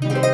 Bye.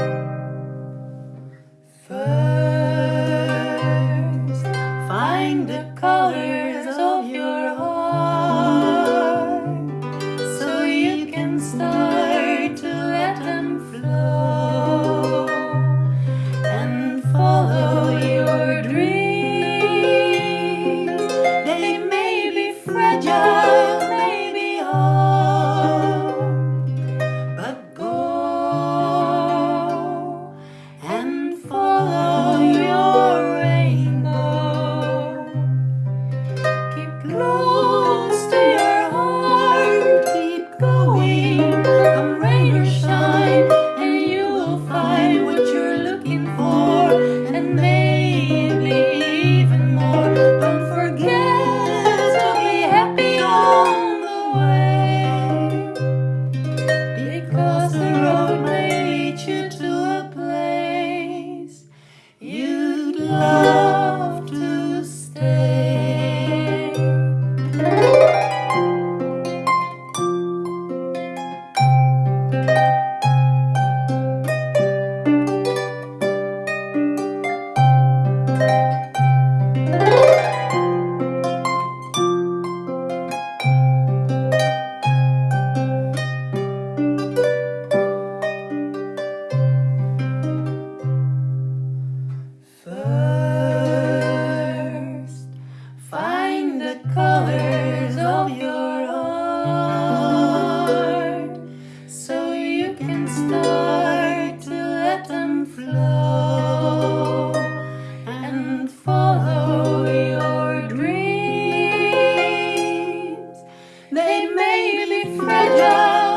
First, find the colors of your heart. me fragile.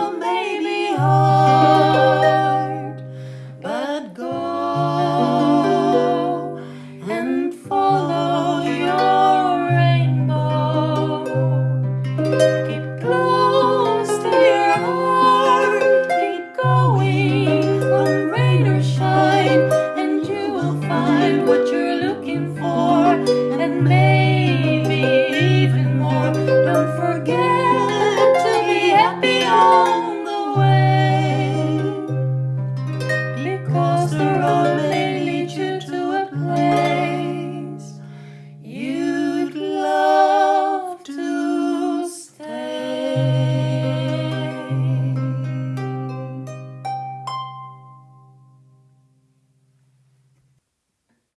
day.